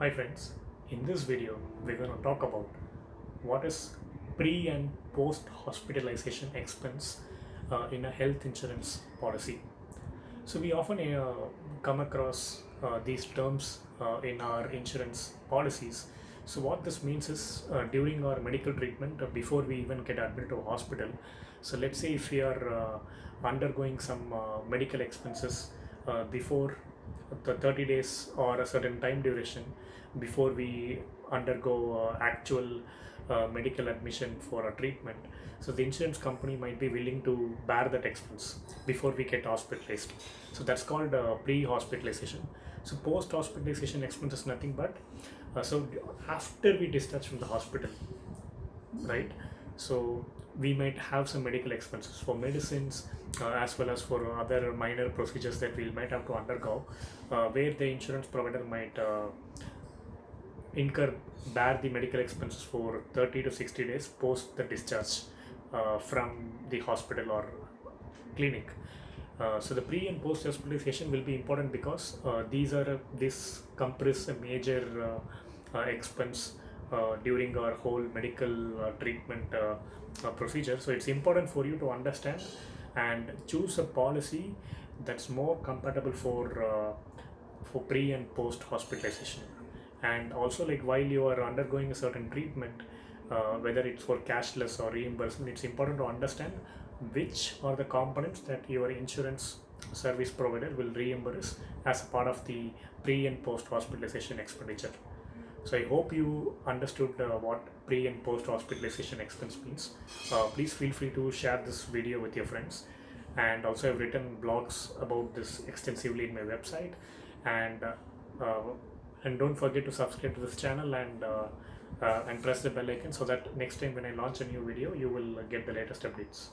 Hi friends, in this video we're going to talk about what is pre and post hospitalization expense uh, in a health insurance policy. So we often uh, come across uh, these terms uh, in our insurance policies. So what this means is uh, during our medical treatment uh, before we even get admitted to a hospital. So let's say if we are undergoing some medical expenses before the 30 days or a certain time duration before we undergo uh, actual uh, medical admission for a treatment. So the insurance company might be willing to bear that expense before we get hospitalized. So that's called uh, pre-hospitalization. So post-hospitalization expense is nothing but uh, so after we discharge from the hospital right so we might have some medical expenses for medicines uh, as well as for other minor procedures that we might have to undergo uh, where the insurance provider might uh, incur bear the medical expenses for 30 to 60 days post the discharge uh, from the hospital or clinic. Uh, so the pre and post hospitalization will be important because uh, these are this compress a major expense during our whole medical uh, treatment uh, uh, procedure. So it's important for you to understand and choose a policy that's more compatible for uh, for pre and post hospitalization. And also like while you are undergoing a certain treatment uh, whether it's for cashless or reimbursement it's important to understand which are the components that your insurance service provider will reimburse as part of the pre and post hospitalization expenditure so i hope you understood uh, what pre and post hospitalization expense means. Uh, please feel free to share this video with your friends. And also i've written blogs about this extensively in my website. And uh, uh, and don't forget to subscribe to this channel and uh, uh, and press the bell icon so that next time when i launch a new video you will get the latest updates